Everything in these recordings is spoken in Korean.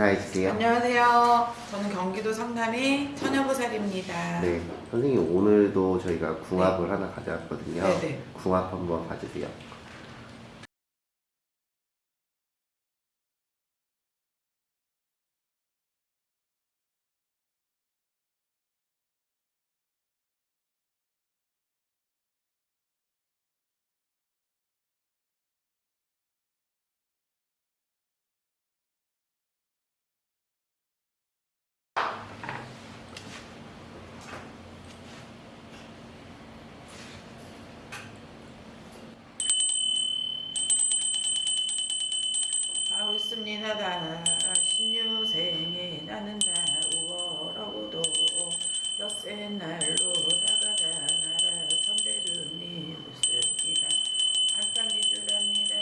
인사해 주세요. 안녕하세요. 저는 경기도 성남의 처녀보살입니다. 네, 선생님 오늘도 저희가 궁합을 하나 가져왔거든요. 네, 네. 궁합 한번 봐주세요. 아 웃습니다. 다 신유생에 나는 다 우월하고도 엿새 날로 다가다 나라 선대주님 웃습니다. 안땅기주랍니다.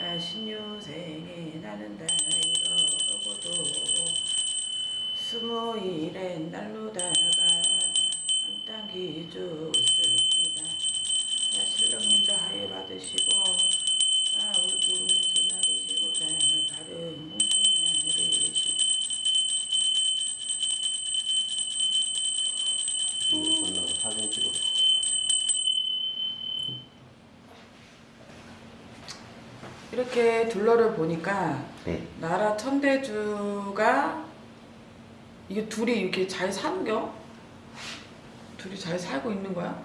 다 신유생에 나는 다 이러고도 스무일에 날로 다가 안땅 기주 웃습니다 자, 신령님도 하해 받으시고 자, 우리 우리 무슨 날이시고 자, 다른 무슨 날이시고 이거 끝나고 사진 찍어. 이렇게 둘러를 보니까 네, 나라 천대주가 이게 둘이 이렇게 잘 사는겨? 둘이 잘 살고 있는 거야?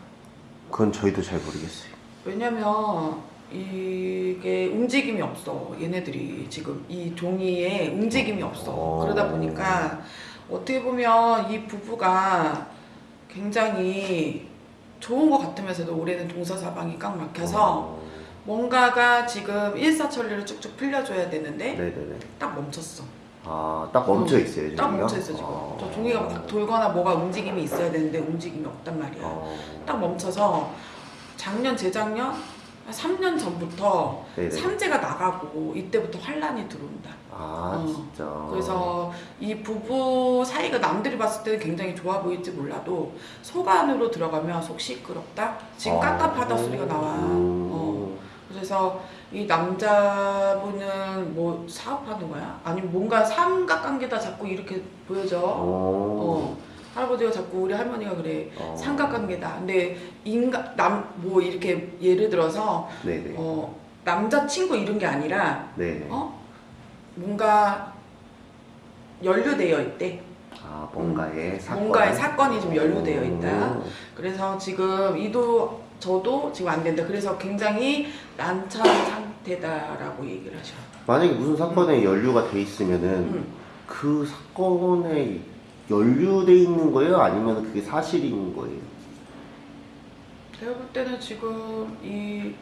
그건 저희도 잘 모르겠어요. 왜냐면 이게 움직임이 없어 얘네들이 지금 이 종이에 움직임이 없어 어. 그러다 보니까 어떻게 보면 이 부부가 굉장히 좋은 것 같으면서도 올해는 동서사방이 꽉 막혀서 어, 뭔가가 지금 일사천리를 쭉쭉 풀려줘야 되는데 네네네. 딱 멈췄어 아, 딱 멈춰 있어요, 딱 종이가? 멈춰 있어 지금 어. 저 종이가 막 돌거나 뭐가 움직임이 있어야 되는데 움직임이 없단 말이야 어. 딱 멈춰서 작년 재작년 한 3년 전부터 네네. 삼재가 나가고 이때부터 환란이 들어온다. 아, 어. 진짜. 그래서 이 부부 사이가 남들이 봤을 때는 굉장히 좋아 보일지 몰라도 속 안으로 들어가면 속 시끄럽다. 지금 아. 깝깝하다 소리가 나와. 음. 어. 그래서 이 남자분은 뭐 사업하는 거야? 아니면 뭔가 삼각관계다 자꾸 이렇게 보여져. 어. 어. 할아버지가 자꾸 우리 할머니가 그래. 어. 삼각관계다. 근데 인간 남 뭐 이렇게 예를 들어서 네네. 어 남자 친구 이런 게 아니라 네네. 어 뭔가 연루되어 있대. 아, 뭔가의 사건. 음. 뭔가의 사건이 좀 연루되어 있다. 음. 그래서 지금 이도 저도 지금 안 된다. 그래서 굉장히 난처한 상태다라고 얘기를 하셔. 만약에 무슨 사건에 연루가 돼 있으면은 음. 그 사건에 연루돼 있는 거예요? 아니면 그게 사실인 거예요? 제가 볼 때는 지금 이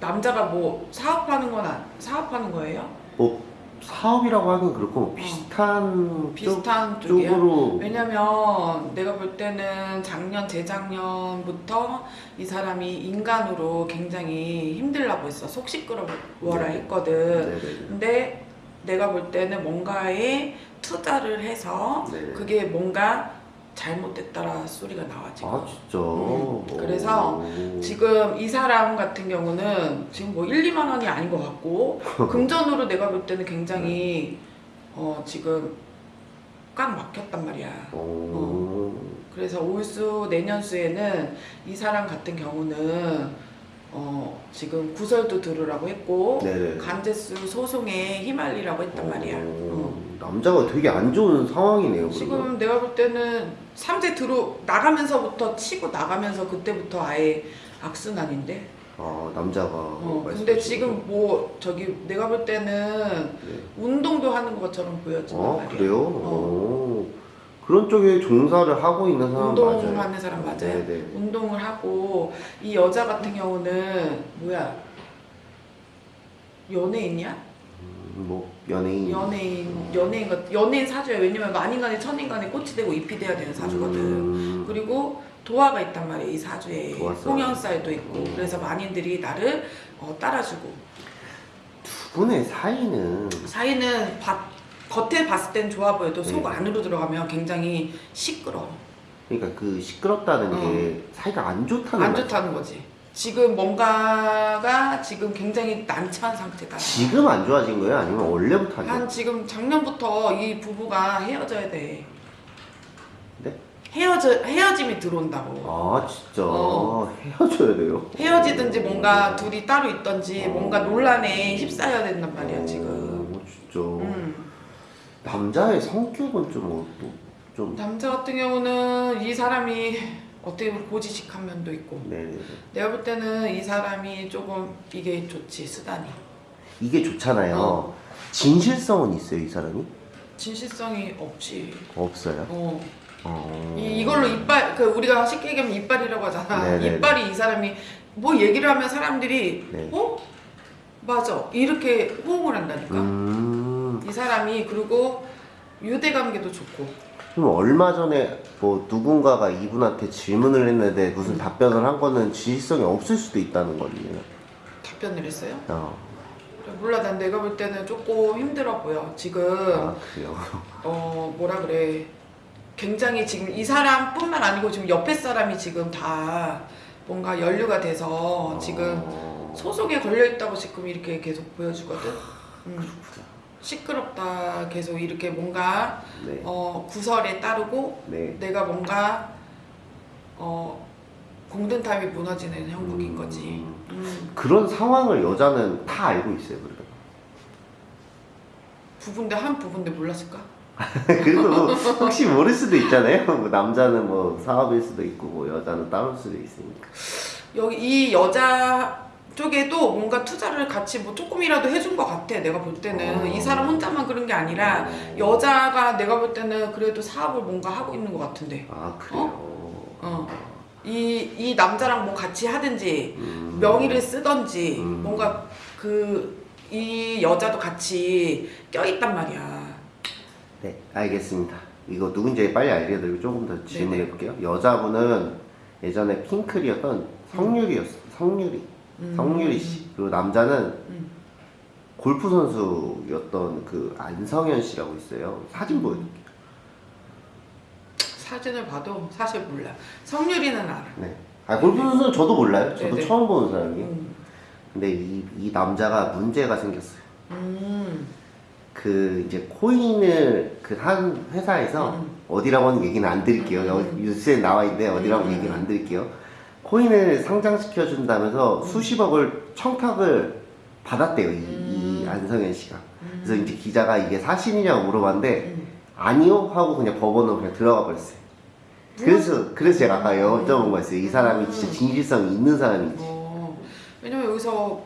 남자가 뭐 사업하는 건 안, 사업하는 거예요? 뭐 사업이라고 하긴 그렇고 뭐 비슷한 비슷한 쪽, 쪽이야? 쪽으로 왜냐면 내가 볼 때는 작년 재작년부터 이 사람이 인간으로 굉장히 힘들라고 했어 속 시끄러워라 네. 했거든 네네네. 근데 내가 볼 때는 뭔가에 투자를 해서 네네. 그게 뭔가 잘못됐다라 소리가 나와 지금 아 진짜. 음, 그래서 오. 지금 이 사람 같은 경우는 지금 뭐 1, 2만 원이 아닌 것 같고 금전으로 내가 볼 때는 굉장히 어 지금 꽉 막혔단 말이야 오. 그래서 올수 내년수에는 이 사람 같은 경우는 어 지금 구설도 들으라고 했고 네네. 간제수 소송에 휘말리라고 했단 말이야. 오. 어. 남자가 되게 안 좋은 상황이네요. 그러면. 지금 내가 볼 때는 삼재 들어 나가면서부터 치고 나가면서 그때부터 아예 악순환인데. 아 남자가. 어, 근데 지금? 뭐 저기 내가 볼 때는 네. 운동도 하는 것처럼 보여진단 아 말이야. 그래요? 어. 오. 그런 쪽에 종사를 하고 있는 사람 맞아요. 운동하는 사람 맞아요. 네네. 운동을 하고 이 여자 같은 경우는 뭐야 연예인이야? 음, 뭐 연예인. 연예인 연예인 같 연예인 사주야. 왜냐면 만인간에 천인간에 꽃이 되고 잎이 돼야 되는 사주거든. 음. 그리고 도화가 있단 말이야 이 사주에. 홍연살도 있고 그래서 만인들이 나를 어, 따라주고 두 분의 사이는 사이는 바, 겉에 봤을 땐 좋아 보여도 속 네. 안으로 들어가면 굉장히 시끄러 그러니까 그 시끄럽다는 어. 게 사이가 안 좋다는 안 말- 좋다는 거지 지금 뭔가가 지금 굉장히 난처한 상태다. 지금 안 좋아진 거예요? 아니면 원래부터 안 좋아? 한 지금 작년부터 이 부부가 헤어져야 돼. 네? 헤어져 헤어짐이 들어온다고. 아 진짜 어. 헤어져야 돼요? 헤어지든지 뭔가 둘이 따로 있던지 어. 뭔가 논란에 휩싸여야 된단 말이야 지금. 어, 진짜 음. 남자의 성격은 좀 어 또 좀 남자 같은 경우는 이 사람이 어떻게 보면 고지식한 면도 있고 네네네 내가 볼 때는 이 사람이 조금 이게 좋지 수단이 이게 좋잖아요. 어. 진실성은 있어요 이 사람이? 진실성이 없지. 없어요. 어. 어... 이, 이걸로 이빨 그 우리가 쉽게 얘기하면 이빨이라고 하잖아. 네네네. 이빨이 이 사람이 뭐 얘기를 하면 사람들이 네. 어 맞아 이렇게 호응을 한다니까. 음. 이 사람이 그리고 유대 관계도 좋고 그럼 얼마 전에 뭐 누군가가 이분한테 질문을 했는데 음. 무슨 답변을 한 거는 진실성이 없을 수도 있다는 거네요. 답변을 했어요. 어. 몰라 난 내가 볼 때는 조금 힘들어 보여. 지금 아 그래요. 어 뭐라 그래 굉장히 지금 이 사람뿐만 아니고 지금 옆에 사람이 지금 다 뭔가 연루가 돼서 지금 어. 소속에 걸려 있다고 지금 이렇게 계속 보여주거든. 음. 시끄럽다 계속 이렇게 뭔가 네. 어 구설에 따르고 네. 내가 뭔가 어 공든탑이 무너지는 형국인 음. 거지. 음. 그런 상황을 여자는 다 알고 있어요. 그러면. 부분데 한 부분데 몰랐을까? 그래도 뭐 혹시 모를 수도 있잖아요. 뭐 남자는 뭐 사업일 수도 있고 뭐 여자는 따로 수도 있으니까. 여기 이 여자 쪽에도 뭔가 투자를 같이 뭐 조금이라도 해준 것 같아. 내가 볼 때는 어. 이 사람 혼자만 그런 게 아니라 여자가 내가 볼 때는 그래도 사업을 뭔가 하고 있는 것 같은데. 아 그래요. 어. 이, 이 남자랑 뭐 같이 하든지 음. 명의를 쓰던지 음. 뭔가 그 이 여자도 같이 껴있단 말이야. 네, 알겠습니다. 이거 누군지 빨리 알려드리고 조금 더 질문해. 볼게요. 여자분은 예전에 핑클이었던 성유리였어. 성유리. 음. 성유리 씨. 그리고 남자는 음. 골프 선수였던 그 안성현 씨라고 있어요. 사진 보여드릴게요. 사진을 봐도 사실 몰라. 성유리는 알아. 네. 아, 골프 선수는 저도 몰라요. 저도 네네. 처음 보는 사람이에요. 음. 근데 이, 이 남자가 문제가 생겼어요. 음. 그 이제 코인을 그 한 회사에서 음. 어디라고 하는 얘기는 안 드릴게요. 음. 뉴스에 나와 있는데 어디라고 음. 얘기는 안 드릴게요. 코인을 상장시켜 준다면서 음. 수십억을 청탁을 받았대요. 이, 이 음. 안성현 씨가. 음. 그래서 이제 기자가 이게 사실이냐고 물어봤는데 음. 아니요 하고 그냥 법원으로 그냥 들어가 버렸어요. 그래서 그래서 제가 아까 음. 여쭤본 거였어요. 이 사람이 진짜 진실성이 있는 사람인지. 어, 왜냐면 여기서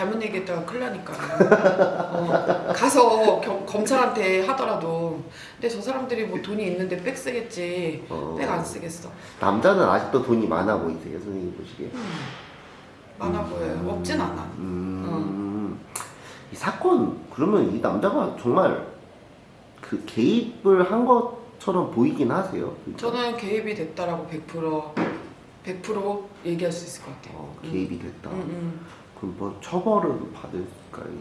잘못 얘기했다가 큰일 나니까. 어, 가서 겨- 검찰한테 하더라도. 근데 저 사람들이 뭐 돈이 있는데 백 쓰겠지. 어. 백안 쓰겠어. 남자는 아직도 돈이 많아 보이세요, 선생님 보시기에? 음, 많아 보여요. 없진 않아. 음, 이 사건 그러면 이 남자가 정말 그 개입을 한 것처럼 보이긴 하세요. 그러니까. 저는 개입이 됐다라고 100% 100% 얘기할 수 있을 것 같아요. 어, 개입이 됐다. 그럼 뭐 처벌을 받을까요?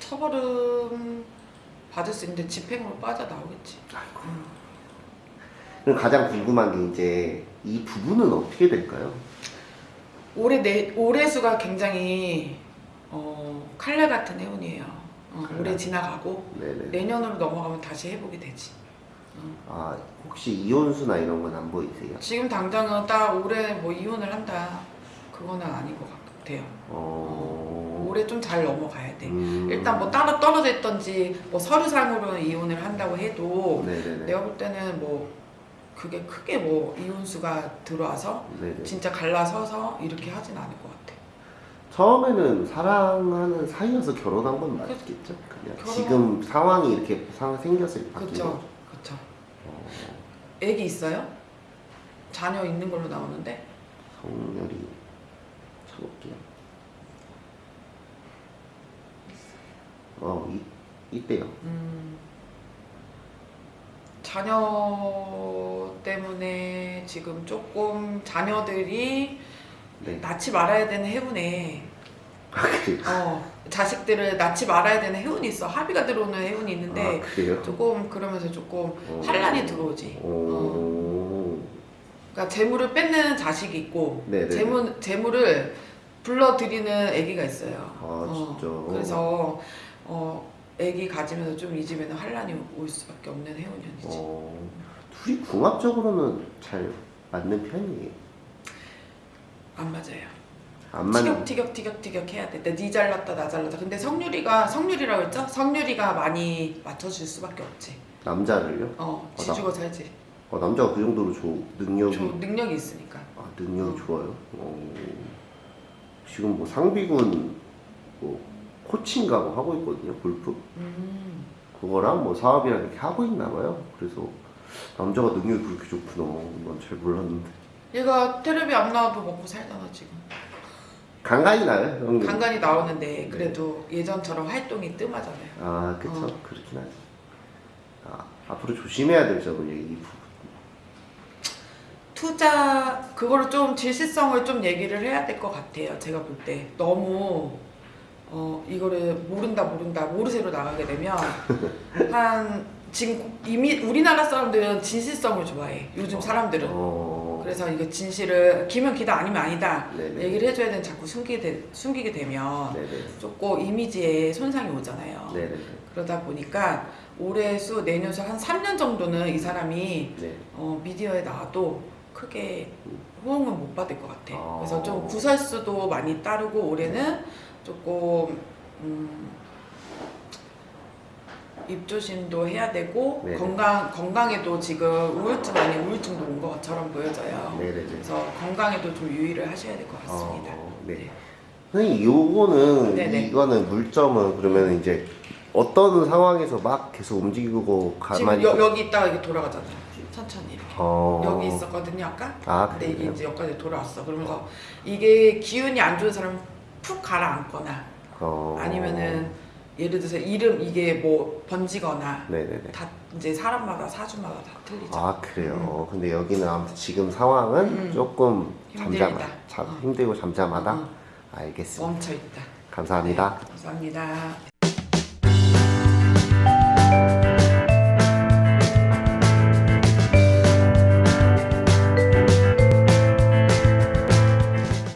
처벌은 받을 수 있는데 집행으로 빠져나오겠지. 아이고. 음. 그럼 가장 궁금한 게 이제 이 부부는 어떻게 될까요? 올해 내 올해 수가 굉장히 어, 칼날 같은 해운이에요. 어, 칼날. 올해 지나가고 네네. 내년으로 넘어가면 다시 회복이 되지. 아 혹시 이혼수나 이런 건 안 보이세요? 지금 당장은 딱 올해 뭐 이혼을 한다. 그거는 아닌 것 같 아요. 어. 올해 좀 잘 넘어가야 돼. 음. 일단 뭐 따로 떨어져 있던지 뭐 서류상으로는 이혼을 한다고 해도 네네네. 내가 볼 때는 뭐 그게 크게 뭐 이혼수가 들어와서 네네. 진짜 갈라서서 이렇게 하진 않을 것 같아. 처음에는 사랑하는 사이여서 결혼한 건 맞겠죠? 그냥 결혼- 지금 상황이 이렇게 생겼을 때 거죠. 그쵸. 어, 애기 있어요? 자녀 있는 걸로 나오는데 성렬이 쳐볼게요. 어, 이, 이때요. 음, 자녀 때문에 지금 조금 자녀들이 네. 낳지 말아야 되는 해운에 아? 어, 자식들을 낳지 말아야 되는 해운이 있어 합의가 들어오는 해운이 있는데 아? 조금 그러면서 조금 어. 환란이 들어오지. 어. 오. 그러니까 재물을 뺏는 자식이 있고 네네네. 재물 재물을 불러들이는 아기가 있어요. 아, 진짜. 그래서 어 아기 가지면서 좀 이 집에는 환란이 올 수밖에 없는 해운년이지. 어, 둘이 궁합적으로는 잘 맞는 편이에요. 안 맞아요. 안 맞는. 티격 티격 티격 티격 해야 돼. 네 잘났다 나 잘났다. 근데 성률이가 성률이라고 했죠? 성률이가 많이 맞춰줄 수밖에 없지. 남자를요? 어 나- 지주가 살지. 어, 남자가 그 정도로 저 능력이 저 능력이 있으니까. 아, 능력 이 어. 좋아요. 어, 지금 뭐 상비군 뭐 코치인가 뭐 하고 있거든요. 골프. 음. 그거랑 뭐 사업이랑 이렇게 하고 있나 봐요. 그래서 남자가 능력이 그렇게 좋구나. 난 잘 몰랐는데. 얘가 텔레비 안 나와도 먹고 살잖아 지금. 간간히 나요, 형님. 간간히 나오는데 그래도 예전처럼 활동이 뜸하잖아요. 아, 그쵸. 어. 그렇긴 하지. 아, 앞으로 조심해야 될 점은 이 부분. 투자 그거를 좀 질시성을 좀 얘기를 해야 될 것 같아요. 제가 볼 때 너무 어 이거를 모른다 모른다 모르쇠로 나가게 되면 한 지금 이미 우리나라 사람들은 진실성을 좋아해. 요즘 사람들은 어, 그래서 이거 진실을 기면 기다 아니면 아니다 네네. 얘기를 해줘야 되는 자꾸 숨기게 되, 숨기게 되면 네네. 조금 이미지에 손상이 오잖아요. 네네. 그러다 보니까 올해 수 내년 수한 3년 정도는 이 사람이 네. 어, 미디어에 나와도 크게 호응은 못 받을 것 같아. 아. 그래서 좀 구설수도 많이 따르고 올해는 조금 음, 입조심도 해야 되고 네네. 건강 건강에도 지금 우울증 아닌 우울증도 온 것처럼 보여져요. 네네네. 그래서 건강에도 좀 유의를 하셔야 될 것 같습니다. 어, 네. 선생님, 요거는, 네네. 이거는 물점은 그러면 이제 어떤 상황에서 막 계속 움직이고 지금 가만히. 여, 여기 있다가 이게 돌아가잖아요. 천천히 이렇게. 어. 여기 있었거든요 아까. 아, 근데 이게? 이제 여기까지 돌아왔어. 그러면서 이게 기운이 안 좋은 사람은 푹 가라앉거나 어. 아니면은 예를 들어서 이름 이게 뭐 번지거나 네네네. 다 이제 사람마다 사주마다 다 틀리죠. 아, 그래요. 근데 여기는 아무튼 지금 상황은 음. 조금. 잠잠하, 잠, 어. 힘들고 잠잠하다? 어. 알겠습니다. 멈춰 있다. 감사합니다. 감사합니다.